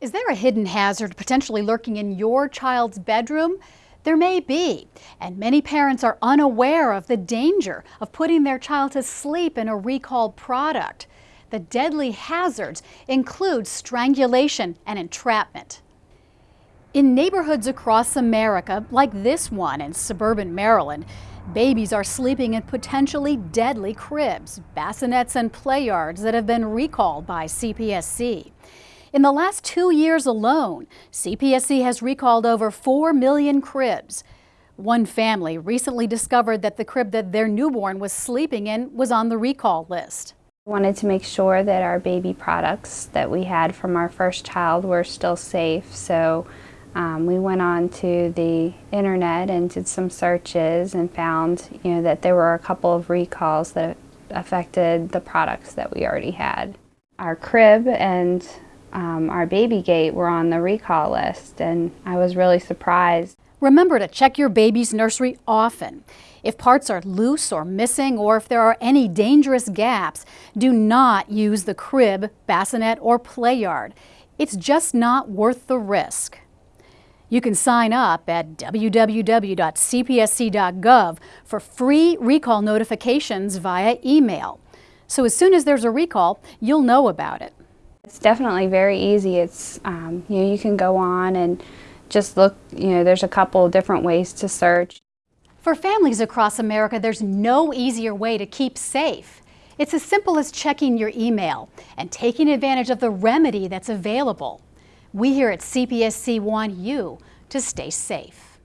Is there a hidden hazard potentially lurking in your child's bedroom? There may be, and many parents are unaware of the danger of putting their child to sleep in a recalled product. The deadly hazards include strangulation and entrapment. In neighborhoods across America, like this one in suburban Maryland, babies are sleeping in potentially deadly cribs, bassinets, and play yards that have been recalled by CPSC. In the last two years alone, CPSC has recalled over 4 million cribs. One family recently discovered that the crib that their newborn was sleeping in was on the recall list. We wanted to make sure that our baby products that we had from our first child were still safe, so um, we went on to the internet and did some searches and found you know, that there were a couple of recalls that affected the products that we already had. Our crib and um, our baby gate were on the recall list and I was really surprised. Remember to check your baby's nursery often. If parts are loose or missing or if there are any dangerous gaps, do not use the crib, bassinet, or play yard. It's just not worth the risk. You can sign up at www.cpsc.gov for free recall notifications via email. So as soon as there's a recall, you'll know about it. It's definitely very easy. It's, um, you know, you can go on and just look, you know, there's a couple different ways to search. For families across America, there's no easier way to keep safe. It's as simple as checking your email and taking advantage of the remedy that's available. We here at CPSC want you to stay safe.